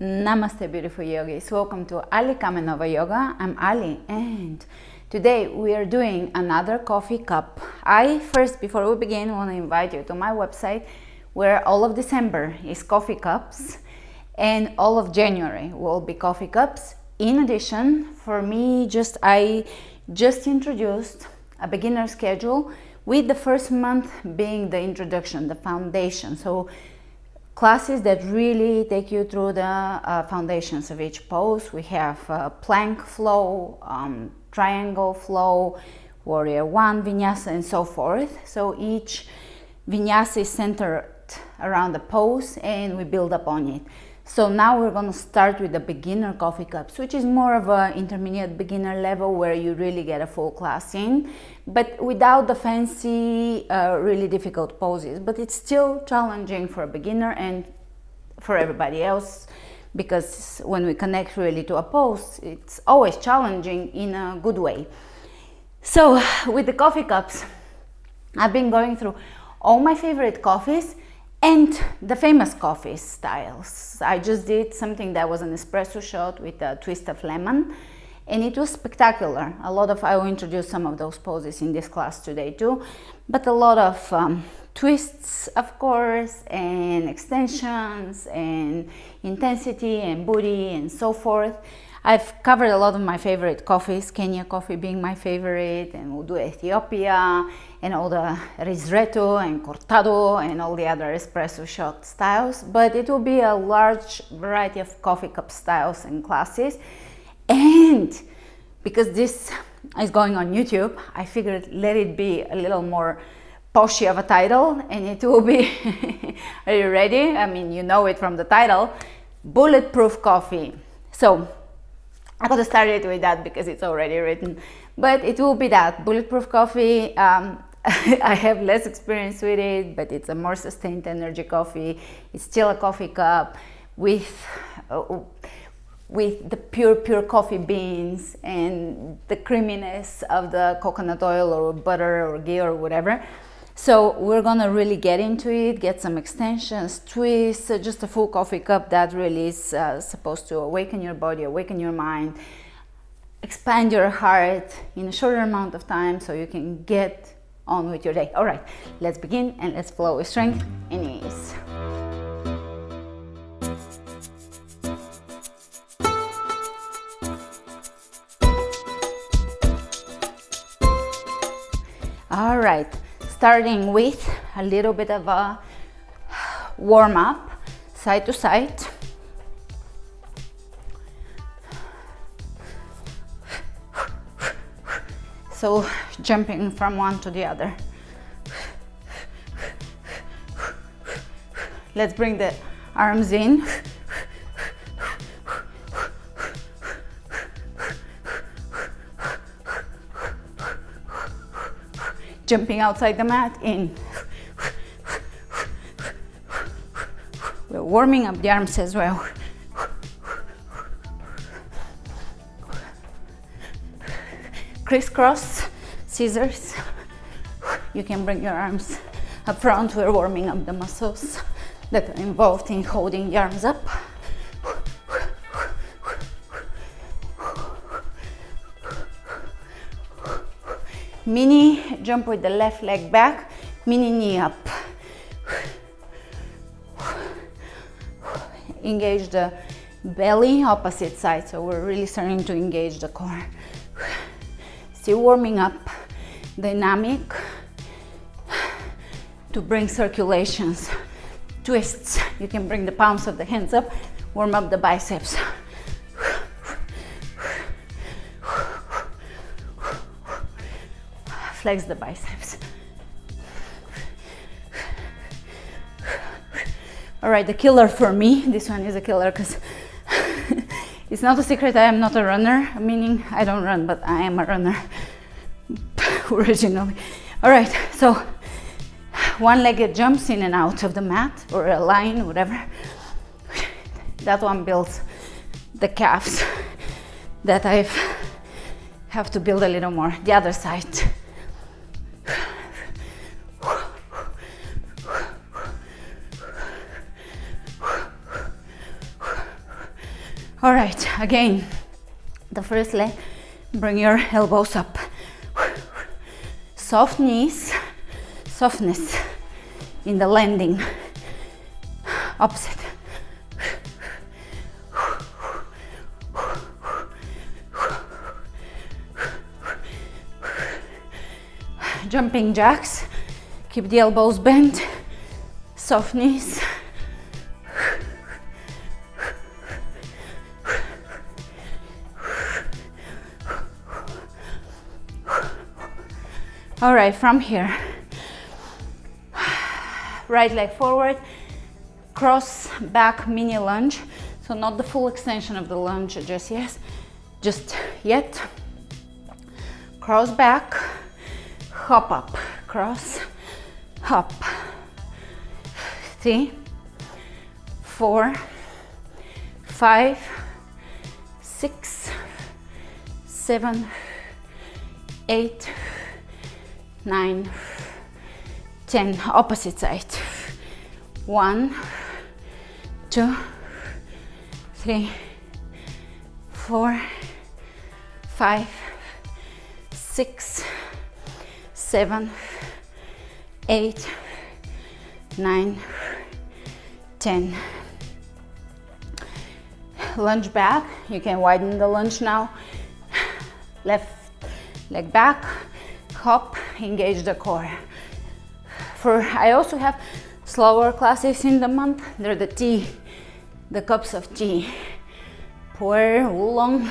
Namaste beautiful yogis. Welcome to Ali Kamenova Yoga. I'm Ali and today we are doing another coffee cup. I first before we begin want to invite you to my website where all of December is coffee cups and all of January will be coffee cups. In addition, for me just I just introduced a beginner schedule with the first month being the introduction, the foundation. So classes that really take you through the uh, foundations of each pose. We have uh, plank flow, um, triangle flow, warrior one, vinyasa and so forth. So each vinyasa is centered around the pose and we build upon it. So now we're going to start with the beginner coffee cups, which is more of an intermediate beginner level where you really get a full class in, but without the fancy, uh, really difficult poses. But it's still challenging for a beginner and for everybody else because when we connect really to a pose, it's always challenging in a good way. So with the coffee cups, I've been going through all my favorite coffees and the famous coffee styles. I just did something that was an espresso shot with a twist of lemon and it was spectacular. A lot of, I will introduce some of those poses in this class today too, but a lot of um, twists of course and extensions and intensity and booty and so forth. I've covered a lot of my favorite coffees, Kenya coffee being my favorite, and we'll do Ethiopia, and all the ristretto and cortado, and all the other espresso shot styles. But it will be a large variety of coffee cup styles and classes. And because this is going on YouTube, I figured let it be a little more poshy of a title, and it will be, are you ready? I mean, you know it from the title, Bulletproof Coffee. So I got started with that because it's already written, but it will be that bulletproof coffee. Um, I have less experience with it, but it's a more sustained energy coffee. It's still a coffee cup with uh, with the pure pure coffee beans and the creaminess of the coconut oil or butter or ghee or whatever. So we're gonna really get into it, get some extensions, twists, uh, just a full coffee cup that really is uh, supposed to awaken your body, awaken your mind, expand your heart in a shorter amount of time so you can get on with your day. All right, let's begin and let's flow with strength and ease. All right, starting with a little bit of a warm up side to side. So jumping from one to the other. Let's bring the arms in. Jumping outside the mat, in. We're warming up the arms as well. Crisscross, scissors. You can bring your arms up front. We're warming up the muscles that are involved in holding the arms up. Mini jump with the left leg back, mini knee up. Engage the belly, opposite side, so we're really starting to engage the core. Still warming up, dynamic to bring circulations. Twists, you can bring the palms of the hands up, warm up the biceps. Flex the biceps. All right, the killer for me, this one is a killer because it's not a secret I am not a runner, meaning I don't run, but I am a runner originally. All right, so one-legged jumps in and out of the mat or a line, whatever. That one builds the calves that I have to build a little more. The other side. All right, again, the first leg, bring your elbows up. Soft knees, softness in the landing. Opposite. Jumping jacks, keep the elbows bent, soft knees. All right, from here, right leg forward, cross back mini lunge. So not the full extension of the lunge just yet, just yet. Cross back, hop up, cross, hop. Three, four, five, six, seven, eight, nine, ten. Opposite side. One, two, three, four, five, six, seven, eight, nine, ten. Lunge back. You can widen the lunge now. Left leg back, hop, engage the core. For I also have slower classes in the month. They're the tea, the cups of tea. Pour oolong.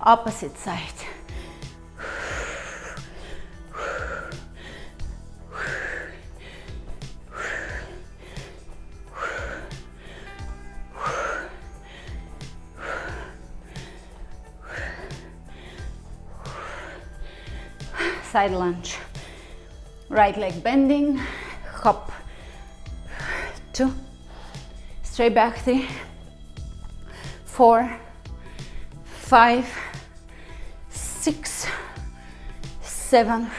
Opposite side. Side lunge. Right leg bending, hop, two, straight back, three, four, five, six, seven,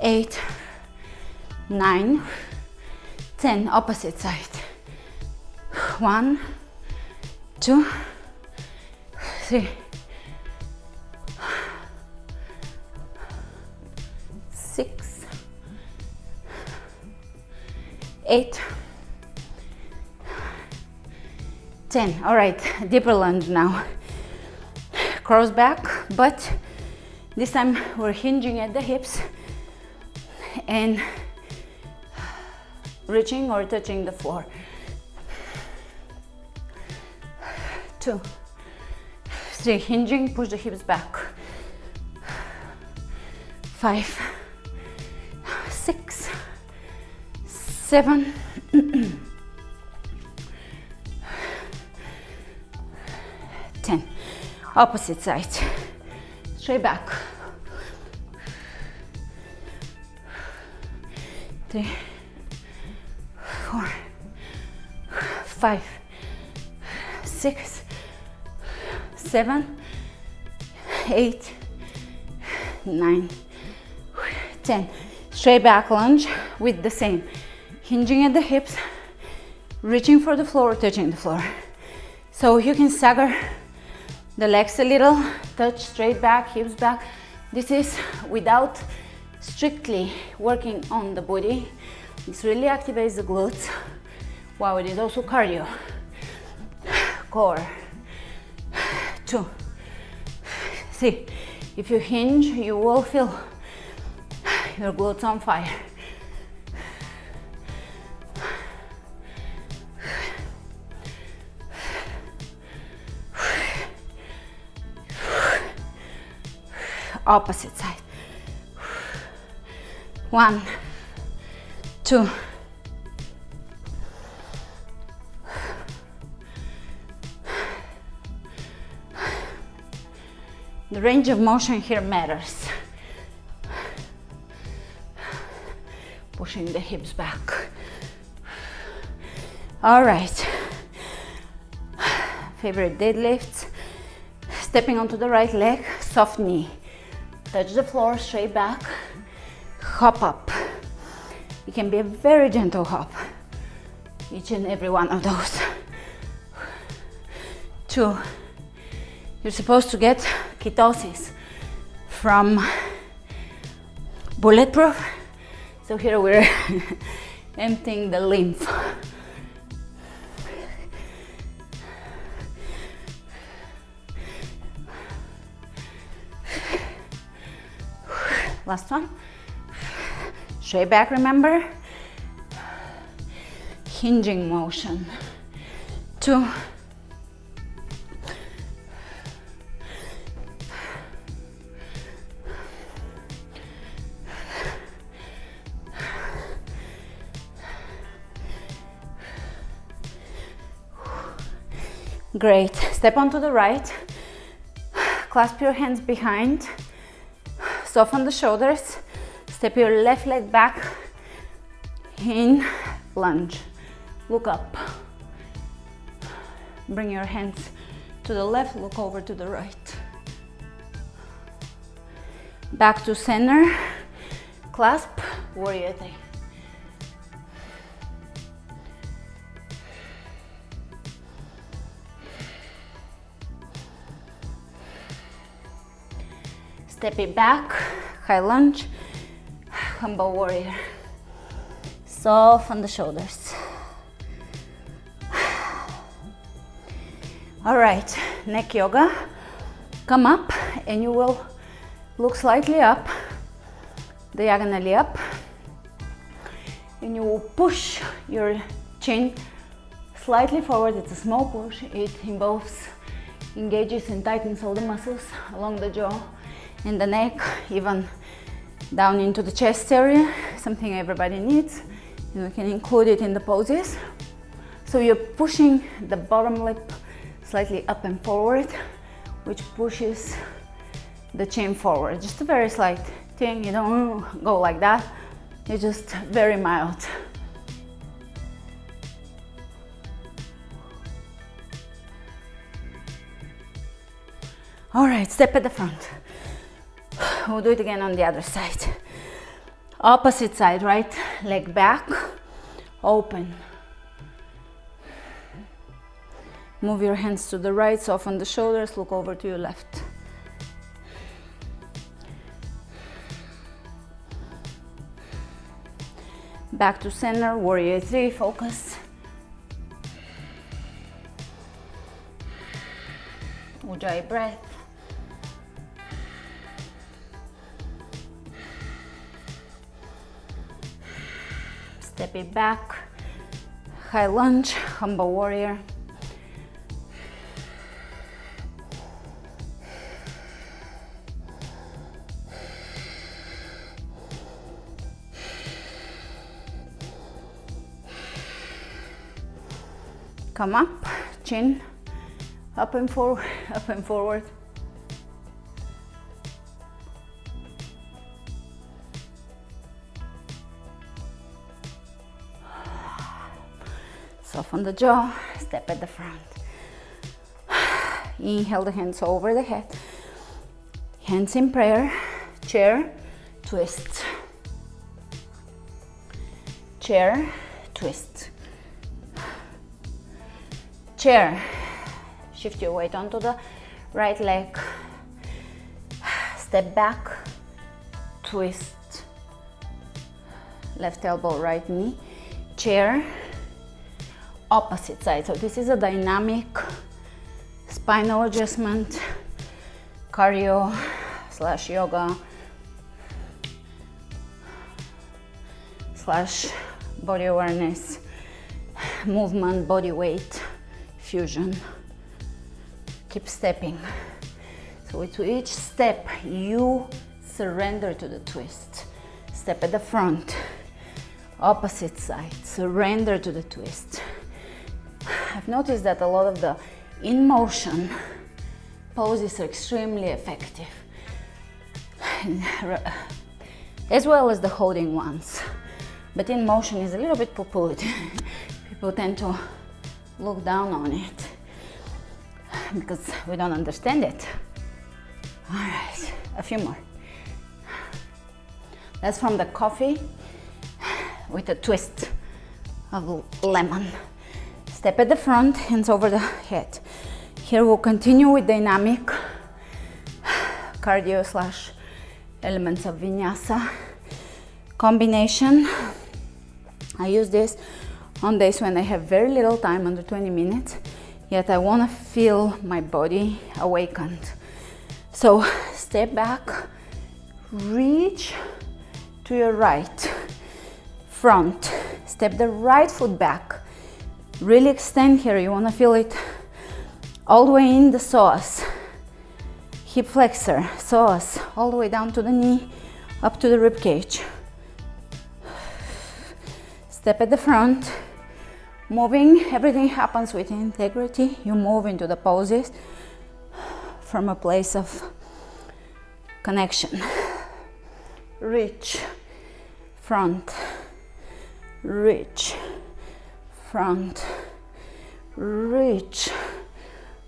eight, nine, ten. Opposite side. One, two, three, eight, ten. All right, deeper lunge now. Cross back, but this time we're hinging at the hips and reaching or touching the floor. Two, three, hinging, push the hips back. Five, seven, ten. Opposite side. Straight back. Three, four, five, six, seven, eight, nine, ten. straight back lunge with the same hinging at the hips reaching for the floor touching the floor. So you can stagger the legs a little touch straight back hips back. This is without strictly working on the body. This really activates the glutes wow it is also cardio. Core. Two. See, if you hinge you will feel your glutes on fire. Opposite side. One, two, The range of motion here matters. pushing the hips back. All right. Favorite deadlifts. Stepping onto the right leg, soft knee. Touch the floor, straight back. Hop up. It can be a very gentle hop, each and every one of those. Two, you're supposed to get ketosis from bulletproof. So here we're emptying the lymph. Last one. Straight back, remember? Hinging motion. Two. Great. Step onto the right. Clasp your hands behind. Soften the shoulders. Step your left leg back. In lunge. Look up. Bring your hands to the left, look over to the right. Back to center. Clasp, warrior three. Step it back, high lunge, humble warrior. Soften the shoulders. All right, neck yoga. Come up and you will look slightly up, diagonally up. And you will push your chin slightly forward. It's a small push. It involves, engages and tightens all the muscles along the jaw in the neck, even down into the chest area, something everybody needs. And we can include it in the poses. So you're pushing the bottom lip slightly up and forward, which pushes the chin forward. Just a very slight thing, you don't go like that. It's just very mild. All right, step at the front. We'll do it again on the other side. Opposite side, right leg back, open. Move your hands to the right, soften the shoulders, look over to your left. Back to center, warrior three, focus. Ujjayi breath. Step it back, high lunge, humble warrior. Come up, chin, up and forward, up and forward. Soften the jaw, step at the front. Inhale the hands over the head. Hands in prayer, chair, twist. Chair, twist. Chair, shift your weight onto the right leg. Step back, twist. Left elbow, right knee. Chair, opposite side. So this is a dynamic spinal adjustment, cardio slash yoga slash body awareness, movement, body weight, fusion. Keep stepping. So with each step, you surrender to the twist. Step at the front, opposite side, surrender to the twist. I've noticed that a lot of the in motion poses are extremely effective. As well as the holding ones. But in motion is a little bit poo-pooed. People tend to look down on it. Because we don't understand it. All right a few more. That's from the coffee with a twist of lemon. Step at the front, hands over the head. Here we'll continue with dynamic cardio slash elements of vinyasa combination. I use this on days when I have very little time, under 20 minutes, yet I want to feel my body awakened. So step back, reach to your right, front, step the right foot back, really extend here, you want to feel it all the way in the psoas, hip flexor, psoas, all the way down to the knee, up to the rib cage. Step at the front, moving, everything happens with integrity. You move into the poses from a place of connection. Reach, front, reach, front, reach,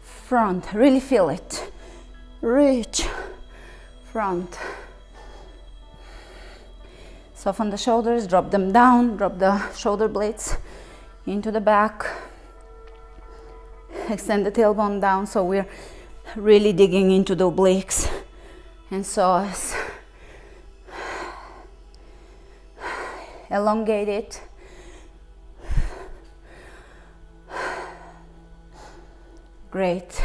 front. Really feel it. Reach, front, Soften the shoulders, drop them down, drop the shoulder blades into the back. Extend the tailbone down so we're really digging into the obliques and psoas. Elongate it. Great.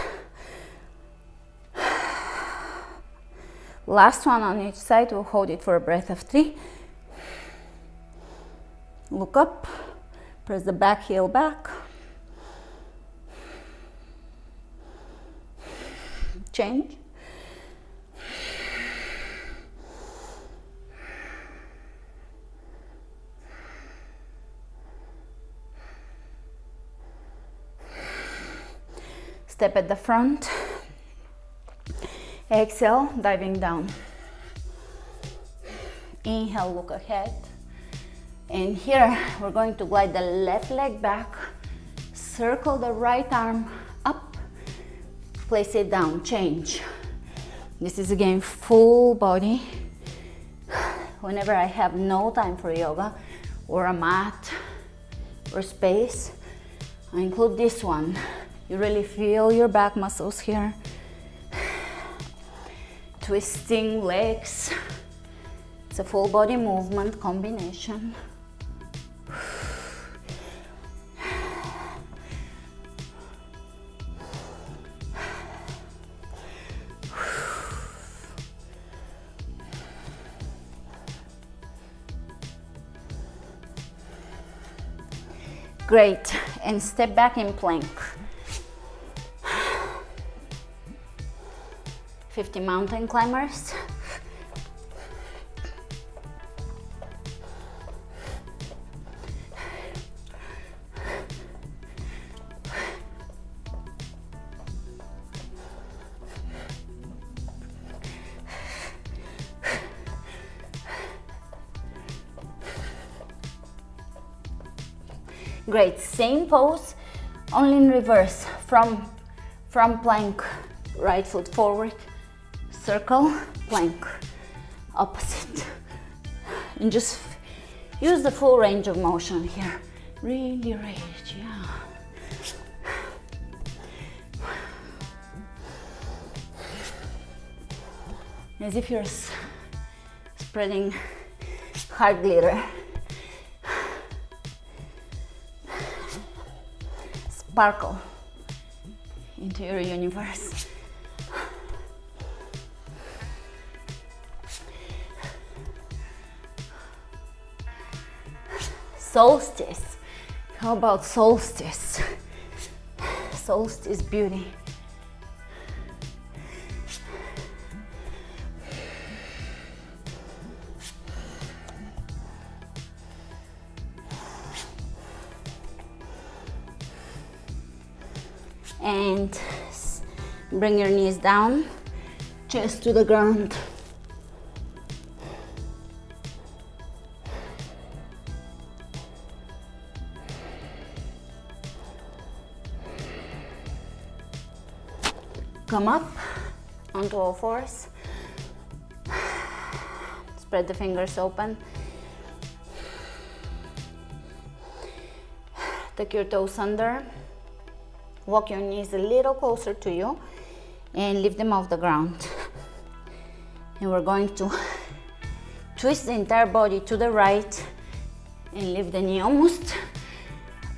Last one on each side, we'll hold it for a breath of three look up, press the back heel back, change. Step at the front, exhale, diving down. Inhale, look ahead. And here we're going to glide the left leg back, circle the right arm up, place it down, change. This is again full body. Whenever I have no time for yoga or a mat or space, I include this one. You really feel your back muscles here. Twisting legs. It's a full body movement combination. Great, and step back in plank. 50 mountain climbers. Great, same pose, only in reverse. From, from plank, right foot forward, circle, plank, opposite. And just use the full range of motion here. Really reach, yeah. As if you're spreading heart glitter. sparkle into your universe. Solstice. How about solstice? Solstice beauty. and bring your knees down, chest to the ground. Come up onto all fours. Spread the fingers open. Take your toes under. Walk your knees a little closer to you and lift them off the ground. And we're going to twist the entire body to the right and lift the knee almost,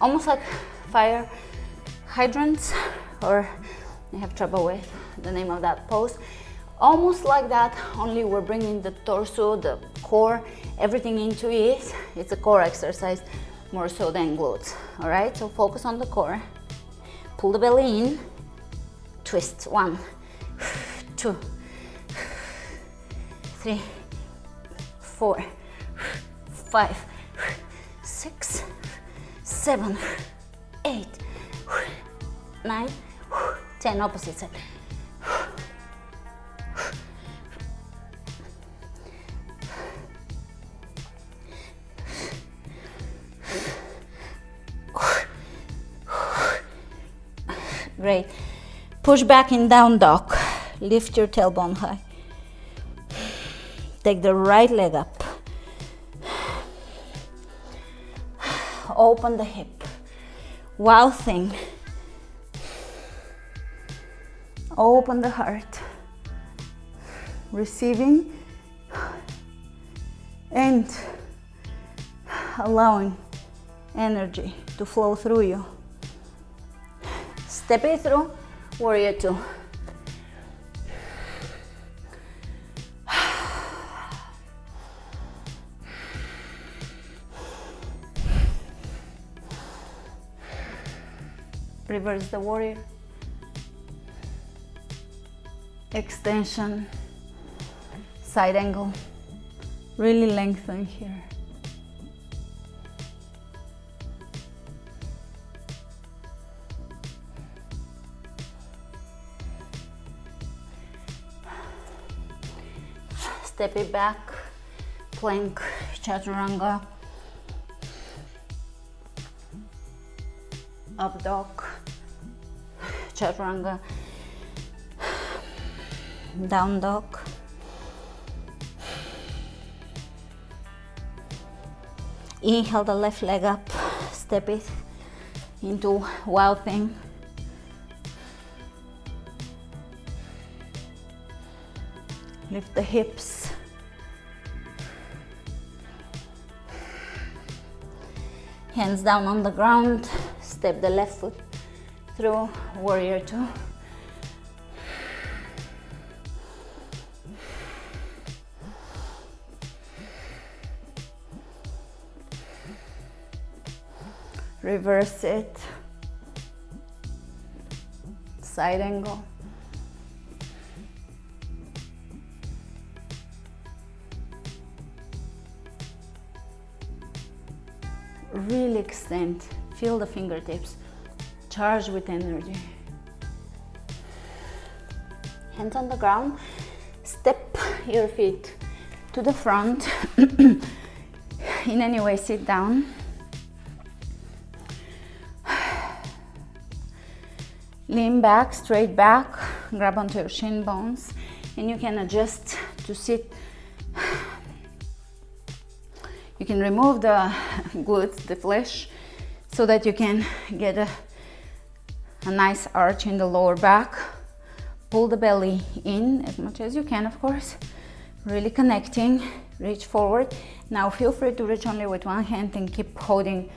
almost like fire hydrants or I have trouble with the name of that pose. Almost like that, only we're bringing the torso, the core, everything into it. It's a core exercise more so than glutes, all right? So focus on the core. Pull the belly in, twist, one, two, three, four, five, six, seven, eight, nine, ten, opposite side. Great. Push back in down dog. Lift your tailbone high. Take the right leg up. Open the hip. Wild thing. Open the heart. Receiving and allowing energy to flow through you. Step it through, warrior two. Reverse the warrior. Extension, side angle. Really lengthen here. Step it back, plank, chaturanga, up dog, chaturanga, down dog, inhale the left leg up, step it into wild thing, lift the hips, hands down on the ground, step the left foot through, warrior two. Reverse it, side angle. Really extend, feel the fingertips, charge with energy. Hands on the ground, step your feet to the front. In any way, sit down. Lean back, straight back, grab onto your shin bones, and you can adjust to sit. You can remove the glutes, the flesh, so that you can get a, a nice arch in the lower back. Pull the belly in as much as you can, of course. Really connecting, reach forward. Now feel free to reach only with one hand and keep holding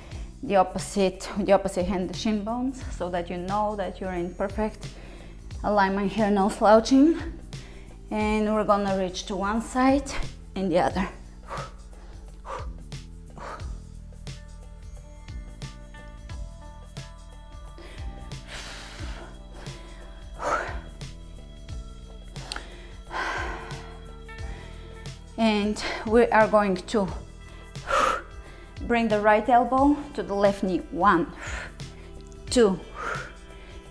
the opposite, the opposite hand, the shin bones, so that you know that you're in perfect alignment here, no slouching. And we're gonna reach to one side and the other. And we are going to Bring the right elbow to the left knee. One, two,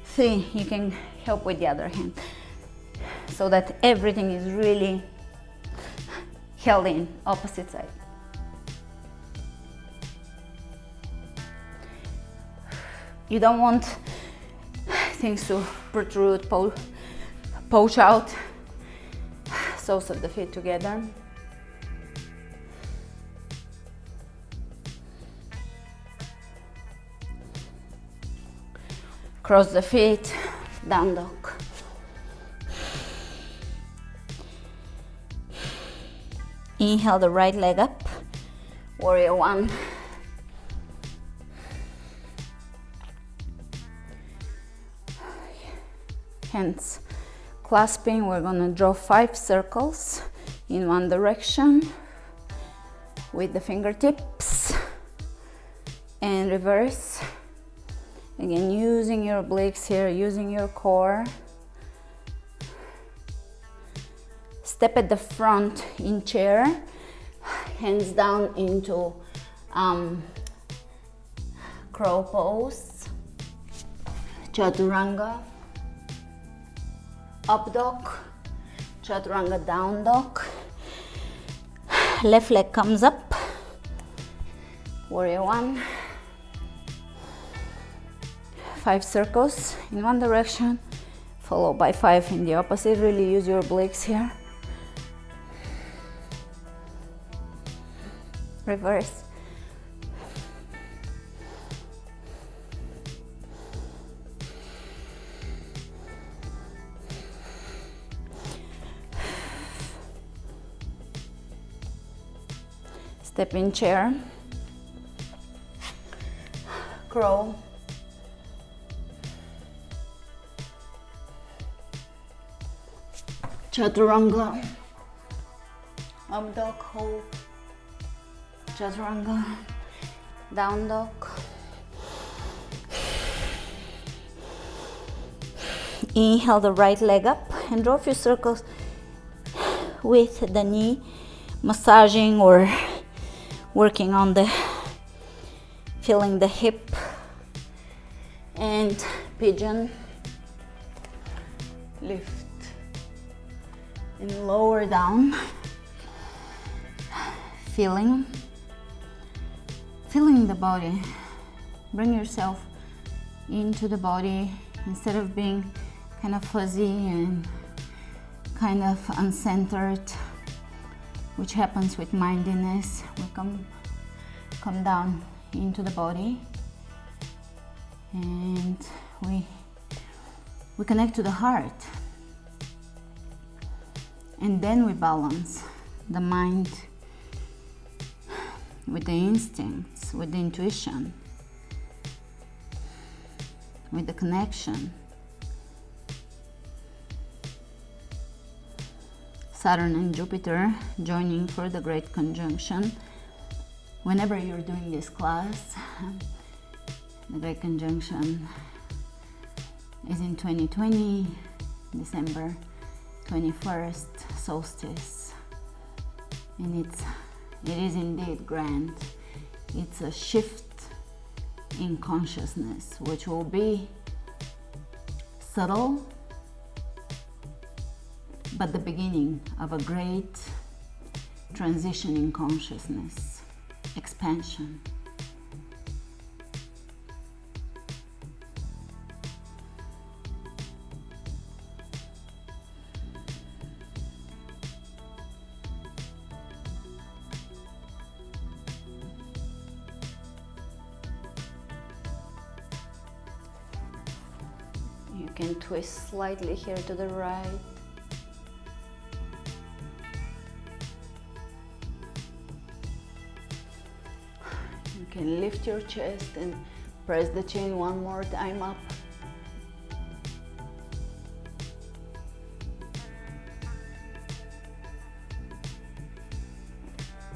three. You can help with the other hand so that everything is really held in opposite side. You don't want things to protrude, poach out. Soles of the feet together. Cross the feet, down dog. Inhale the right leg up, warrior one. Hands clasping, we're gonna draw five circles in one direction with the fingertips and reverse. Again, using your obliques here, using your core. Step at the front in chair, hands down into um, crow pose, chaturanga, up dog, chaturanga down dog. Left leg comes up, warrior one. Five circles in one direction, followed by five in the opposite. Really use your obliques here. reverse. Step in chair, crow, chaturanga, up dog hold, chaturanga, down dog. Inhale the right leg up and draw a few circles with the knee, massaging or working on the, feeling the hip and pigeon, lift and lower down, feeling feeling the body. Bring yourself into the body instead of being kind of fuzzy and kind of uncentered, which happens with mindiness. We come, come down into the body and we, we connect to the heart. And then we balance the mind with the instincts, with the intuition, with the connection. Saturn and Jupiter joining for the Great Conjunction. Whenever you're doing this class, the Great Conjunction is in 2020, December 21st, solstice, and it's it is indeed grand. It's a shift in consciousness, which will be subtle, but the beginning of a great transition in consciousness, expansion. Slightly here to the right. You can lift your chest and press the chin one more time up.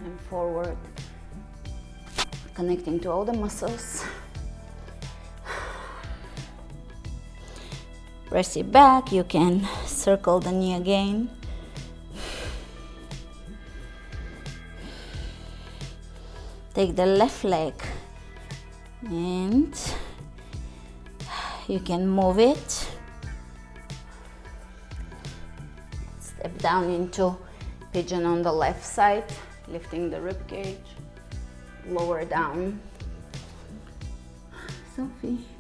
And forward, connecting to all the muscles. Press it back you can circle the knee again. Take the left leg and you can move it. Step down into pigeon on the left side lifting the rib cage. Lower down. Sophie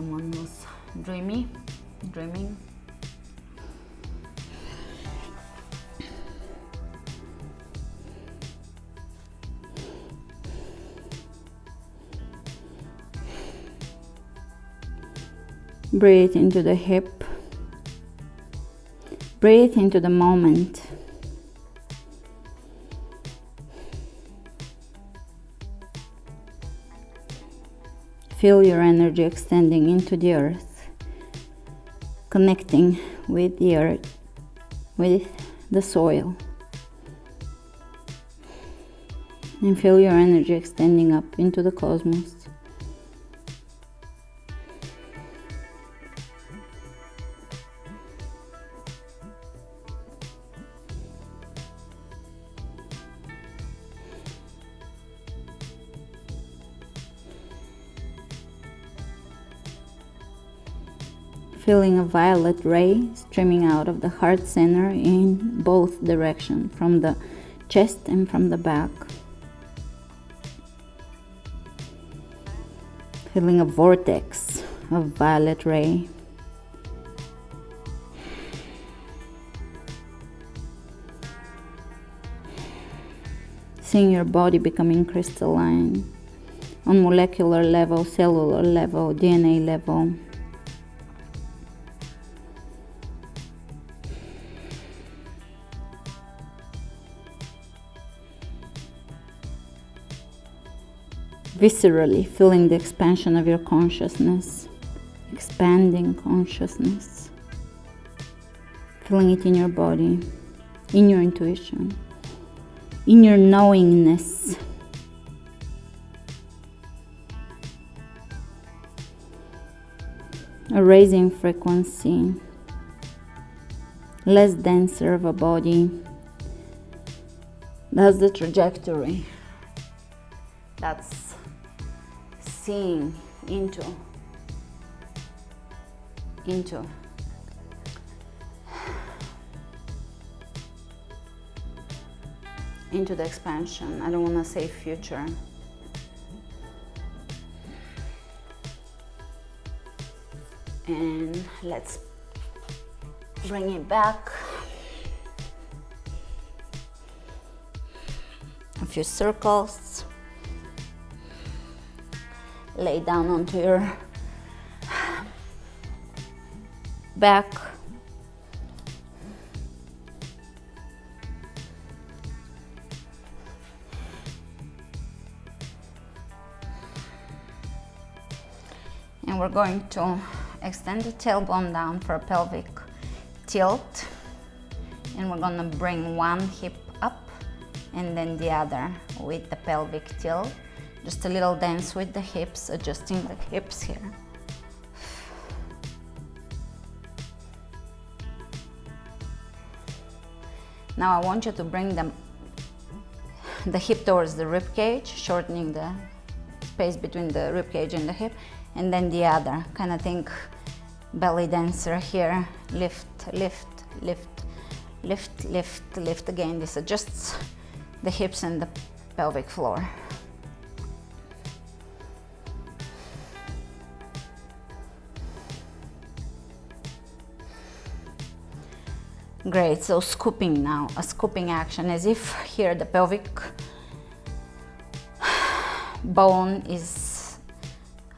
someone was dreamy dreaming. Breathe into the hip. Breathe into the moment. Feel your energy extending into the earth connecting with the earth with the soil and feel your energy extending up into the cosmos. Feeling a violet ray streaming out of the heart center in both directions, from the chest and from the back. feeling a vortex of violet ray. Seeing your body becoming crystalline on molecular level, cellular level, DNA level. Viscerally feeling the expansion of your consciousness, expanding consciousness, feeling it in your body, in your intuition, in your knowingness. A raising frequency, less denser of a body. That's the trajectory. That's seeing into into into the expansion. I don't want to say future. And let's bring it back. A few circles lay down onto your back. And we're going to extend the tailbone down for a pelvic tilt. And we're gonna bring one hip up and then the other with the pelvic tilt. Just a little dance with the hips, adjusting the hips here. Now I want you to bring them the hip towards the rib cage, shortening the space between the rib cage and the hip, and then the other. Kind of think belly dancer here. Lift, lift, lift, lift, lift, lift. Again, this adjusts the hips and the pelvic floor. Great, so scooping now, a scooping action as if here the pelvic bone is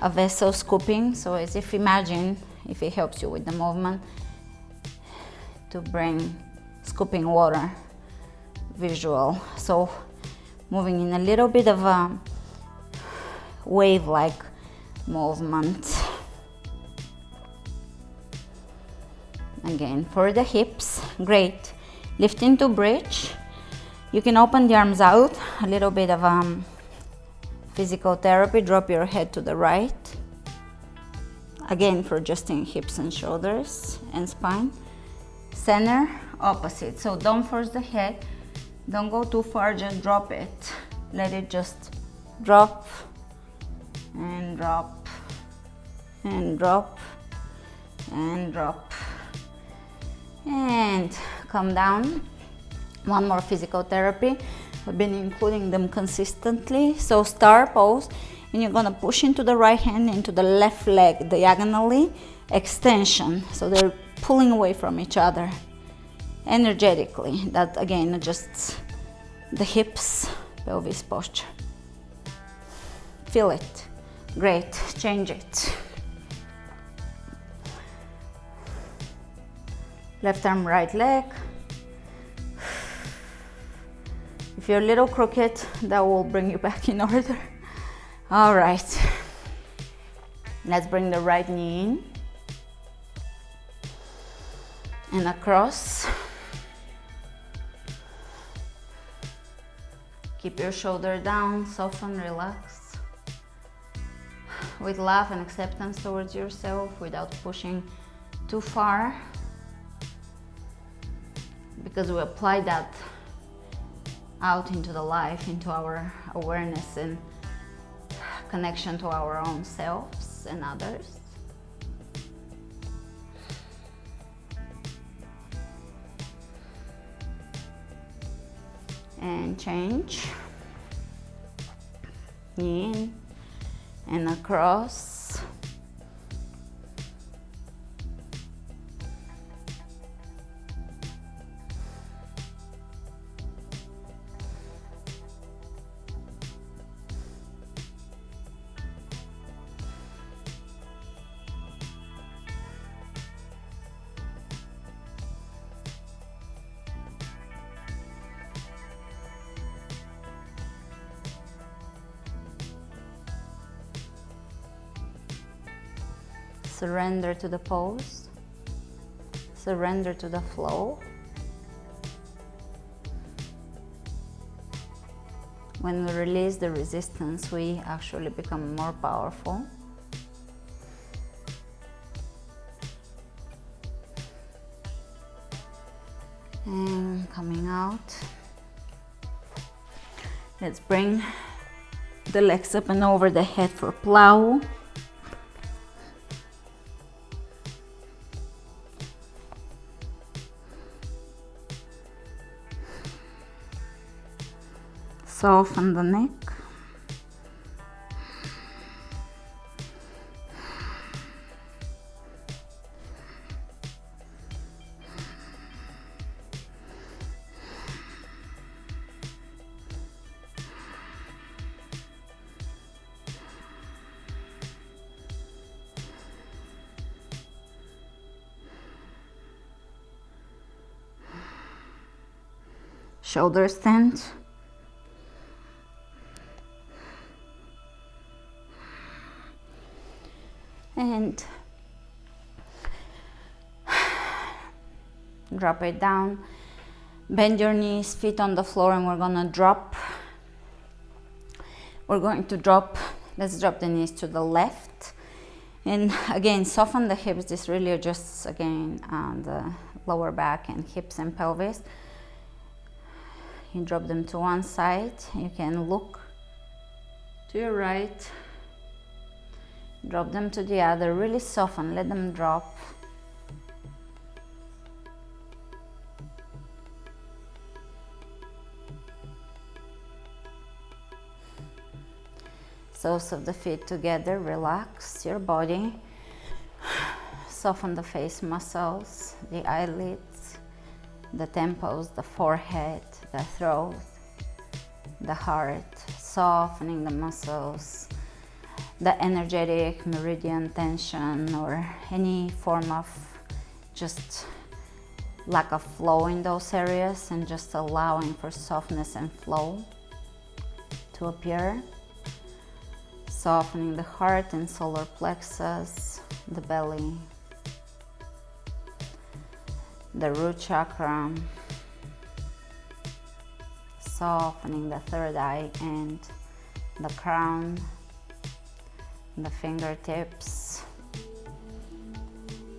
a vessel scooping. So as if imagine, if it helps you with the movement, to bring scooping water visual. So moving in a little bit of a wave-like movement. again for the hips great. Lift into bridge. You can open the arms out. A little bit of um, physical therapy. Drop your head to the right. Again for adjusting hips and shoulders and spine. Center opposite. So don't force the head. Don't go too far. Just drop it. Let it just drop and drop and drop and drop and come down. One more physical therapy. I've been including them consistently. So star pose and you're gonna push into the right hand into the left leg diagonally. Extension so they're pulling away from each other energetically. That again adjusts the hips pelvis posture. Feel it. Great. Change it Left arm, right leg. If you're a little crooked, that will bring you back in order. All right. Let's bring the right knee in and across. Keep your shoulder down, soften, relax. With love and acceptance towards yourself without pushing too far. Because we apply that out into the life, into our awareness and connection to our own selves and others. and change in and across Surrender to the pose. Surrender to the flow. When we release the resistance, we actually become more powerful. And coming out. Let's bring the legs up and over the head for plow. Soften the neck. Shoulder stand drop it down. Bend your knees feet on the floor and we're gonna drop. We're going to drop let's drop the knees to the left. And again soften the hips. This really adjusts again uh, the lower back and hips and pelvis. You drop them to one side. You can look to your right. Drop them to the other. Really soften. Let them drop soles of the feet together relax your body soften the face muscles the eyelids the temples the forehead the throat the heart softening the muscles the energetic meridian tension or any form of just lack of flow in those areas and just allowing for softness and flow to appear. Softening the heart and solar plexus, the belly, the root chakra, softening the third eye and the crown the fingertips.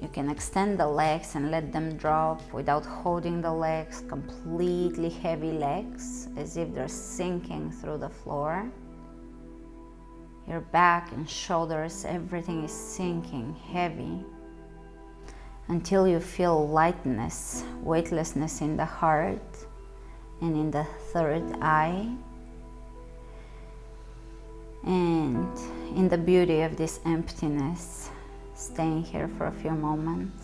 You can extend the legs and let them drop without holding the legs, completely heavy legs, as if they're sinking through the floor. Your back and shoulders, everything is sinking heavy until you feel lightness, weightlessness in the heart and in the third eye and in the beauty of this emptiness, staying here for a few moments.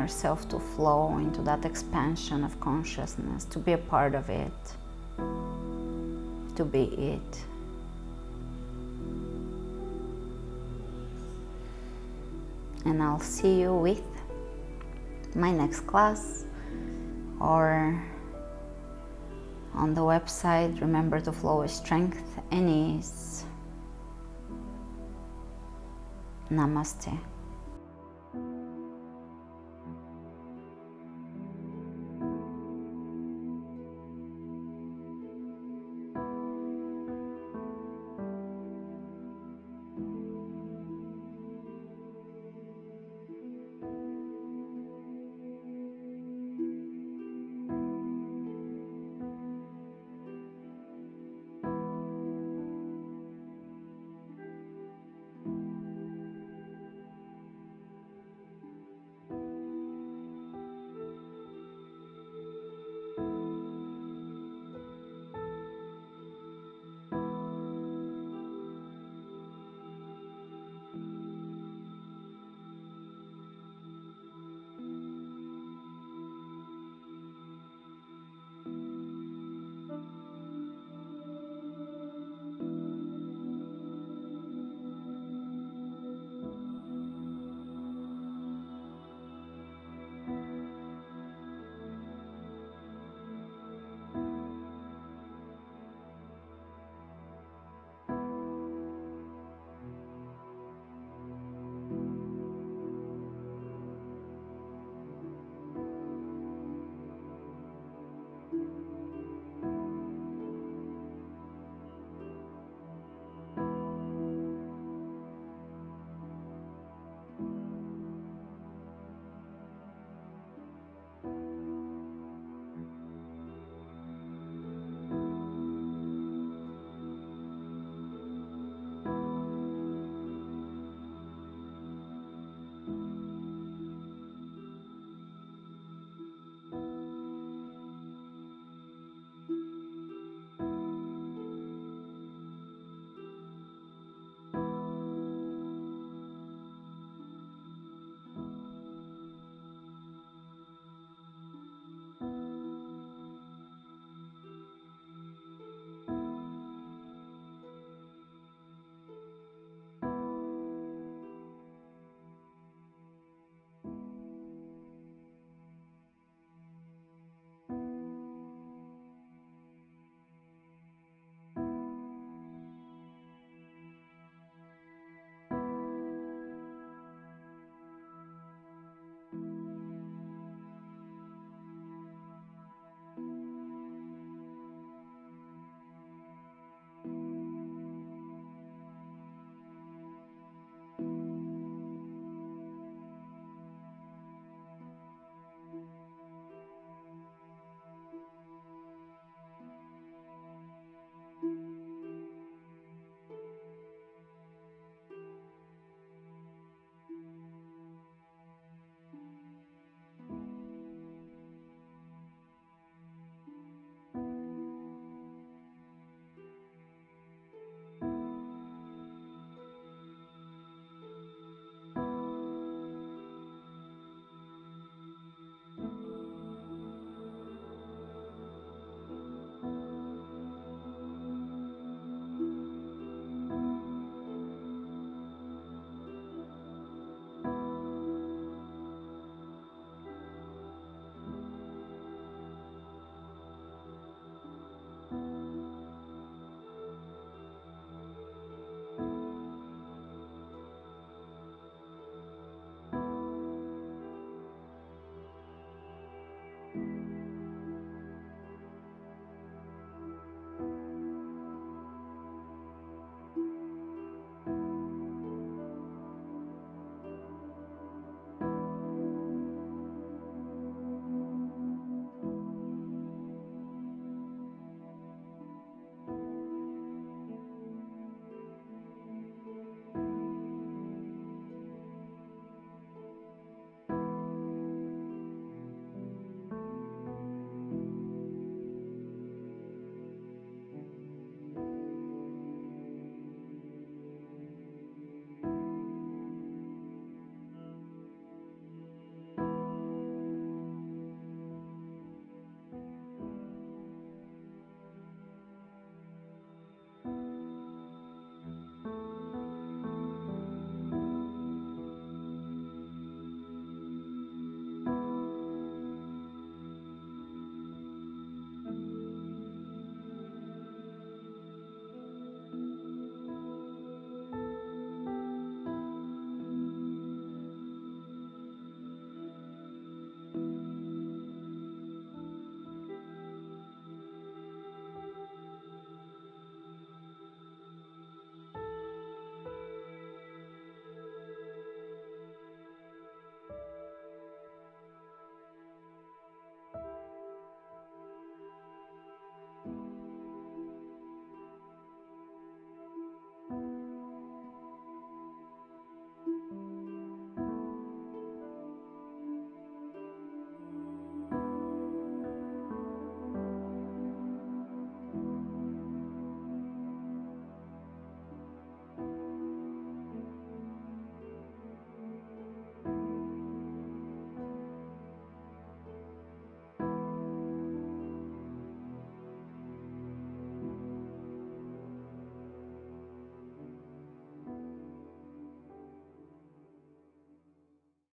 Yourself to flow into that expansion of consciousness, to be a part of it, to be it. And I'll see you with my next class or on the website. Remember to flow with strength and ease. Namaste.